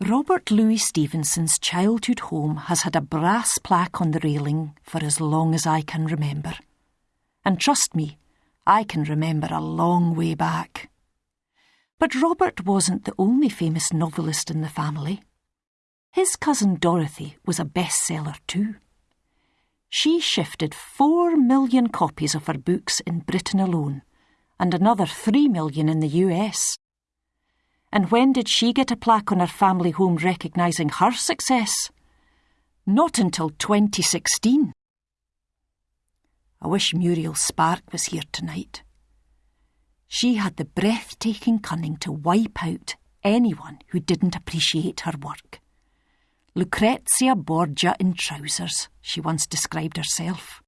Robert Louis Stevenson's childhood home has had a brass plaque on the railing for as long as I can remember. And trust me, I can remember a long way back. But Robert wasn't the only famous novelist in the family. His cousin Dorothy was a bestseller too. She shifted four million copies of her books in Britain alone, and another three million in the US. And when did she get a plaque on her family home recognising her success? Not until 2016. I wish Muriel Spark was here tonight. She had the breathtaking cunning to wipe out anyone who didn't appreciate her work. Lucrezia Borgia in trousers, she once described herself.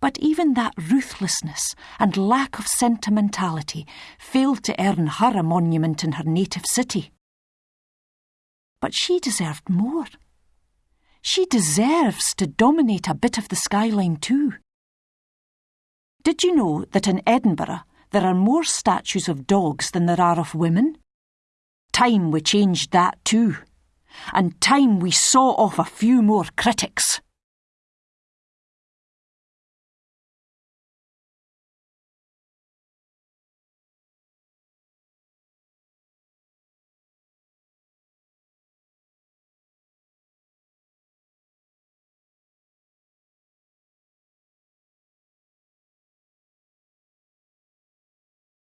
But even that ruthlessness and lack of sentimentality failed to earn her a monument in her native city. But she deserved more. She deserves to dominate a bit of the skyline too. Did you know that in Edinburgh there are more statues of dogs than there are of women? Time we changed that too. And time we saw off a few more critics.